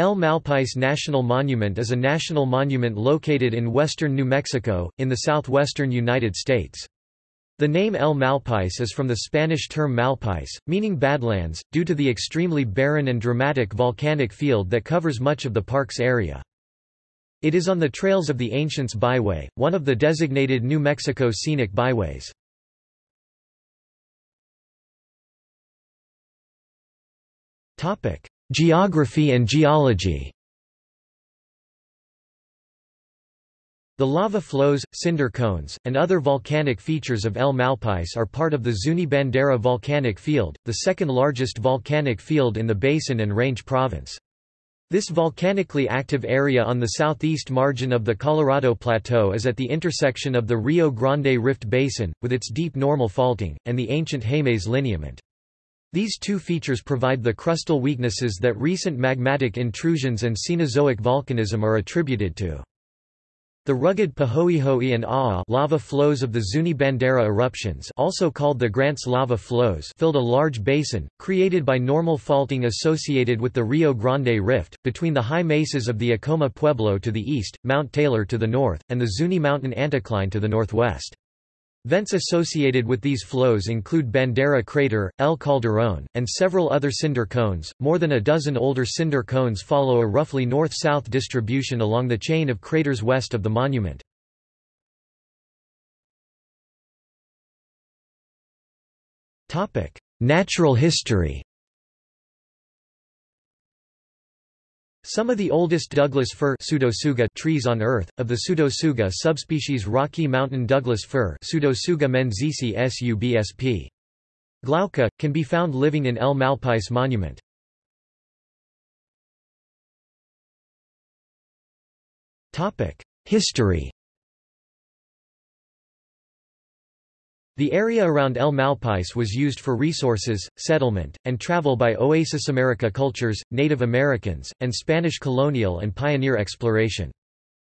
El Malpais National Monument is a national monument located in western New Mexico, in the southwestern United States. The name El Malpais is from the Spanish term Malpais, meaning Badlands, due to the extremely barren and dramatic volcanic field that covers much of the park's area. It is on the Trails of the Ancients Byway, one of the designated New Mexico Scenic Byways. Geography and geology The lava flows, cinder cones, and other volcanic features of El Malpais are part of the Zuni Bandera volcanic field, the second largest volcanic field in the Basin and Range province. This volcanically active area on the southeast margin of the Colorado Plateau is at the intersection of the Rio Grande Rift Basin, with its deep normal faulting, and the ancient Jemez lineament. These two features provide the crustal weaknesses that recent magmatic intrusions and Cenozoic volcanism are attributed to. The rugged Pahoehoe and Aa lava flows of the Zuni Bandera eruptions also called the Grants lava flows filled a large basin, created by normal faulting associated with the Rio Grande Rift, between the high mesas of the Acoma Pueblo to the east, Mount Taylor to the north, and the Zuni Mountain anticline to the northwest. Vents associated with these flows include Bandera Crater, El Calderón, and several other cinder cones. More than a dozen older cinder cones follow a roughly north-south distribution along the chain of craters west of the monument. Natural history. Some of the oldest Douglas fir trees on Earth, of the Pseudotsuga subspecies Rocky Mountain Douglas fir Pseudotsuga menziesii subsp. Glauca, can be found living in El Malpais Monument. History The area around El Malpais was used for resources, settlement, and travel by Oasis America cultures, Native Americans, and Spanish colonial and pioneer exploration.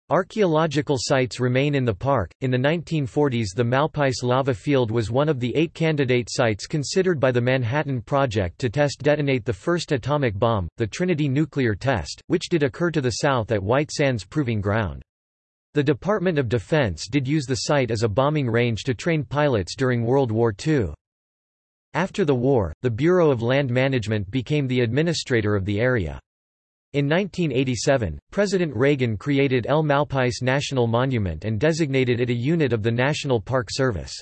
Archaeological sites remain in the park. In the 1940s, the Malpais lava field was one of the eight candidate sites considered by the Manhattan Project to test detonate the first atomic bomb, the Trinity nuclear test, which did occur to the south at White Sands Proving Ground. The Department of Defense did use the site as a bombing range to train pilots during World War II. After the war, the Bureau of Land Management became the administrator of the area. In 1987, President Reagan created El Malpais National Monument and designated it a unit of the National Park Service.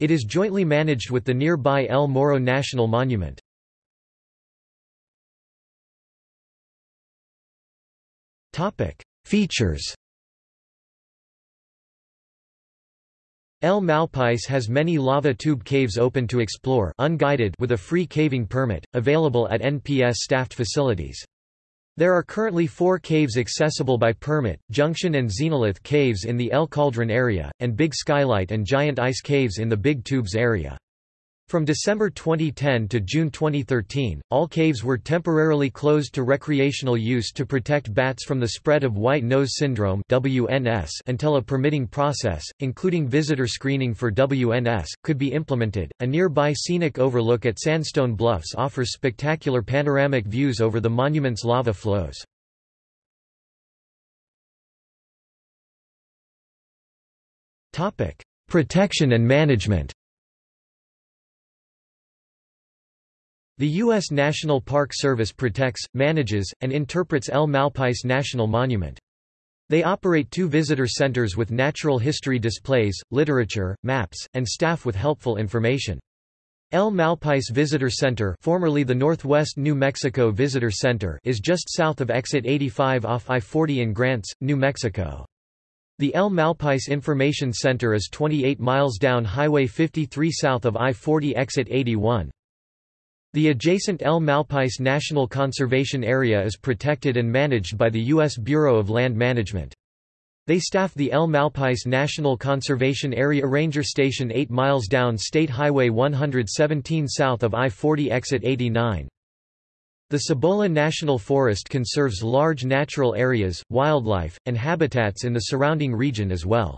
It is jointly managed with the nearby El Morro National Monument. Features El Malpais has many lava tube caves open to explore unguided with a free caving permit, available at NPS staffed facilities. There are currently four caves accessible by permit, Junction and Xenolith caves in the El Calderón area, and Big Skylight and Giant Ice caves in the Big Tubes area. From December 2010 to June 2013, all caves were temporarily closed to recreational use to protect bats from the spread of white nose syndrome (WNS) until a permitting process, including visitor screening for WNS, could be implemented. A nearby scenic overlook at Sandstone Bluffs offers spectacular panoramic views over the monument's lava flows. Topic: Protection and management. The U.S. National Park Service protects, manages, and interprets El Malpais National Monument. They operate two visitor centers with natural history displays, literature, maps, and staff with helpful information. El Malpais Visitor Center formerly the Northwest New Mexico Visitor Center is just south of Exit 85 off I-40 in Grants, New Mexico. The El Malpais Information Center is 28 miles down Highway 53 south of I-40 Exit 81. The adjacent El Malpais National Conservation Area is protected and managed by the U.S. Bureau of Land Management. They staff the El Malpais National Conservation Area Ranger Station 8 miles down State Highway 117 south of I-40 exit 89. The Cibola National Forest conserves large natural areas, wildlife, and habitats in the surrounding region as well.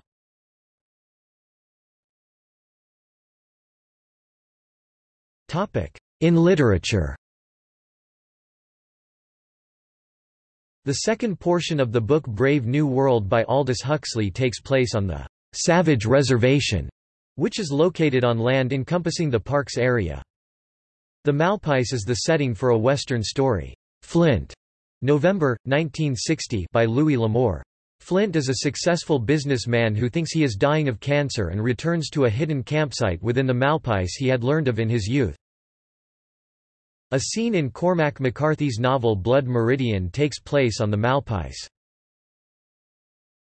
In literature The second portion of the book Brave New World by Aldous Huxley takes place on the Savage Reservation, which is located on land encompassing the park's area. The Malpais is the setting for a Western story, Flint, November, 1960 by Louis L'Amour. Flint is a successful businessman who thinks he is dying of cancer and returns to a hidden campsite within the Malpais he had learned of in his youth. A scene in Cormac McCarthy's novel Blood Meridian takes place on the Malpais.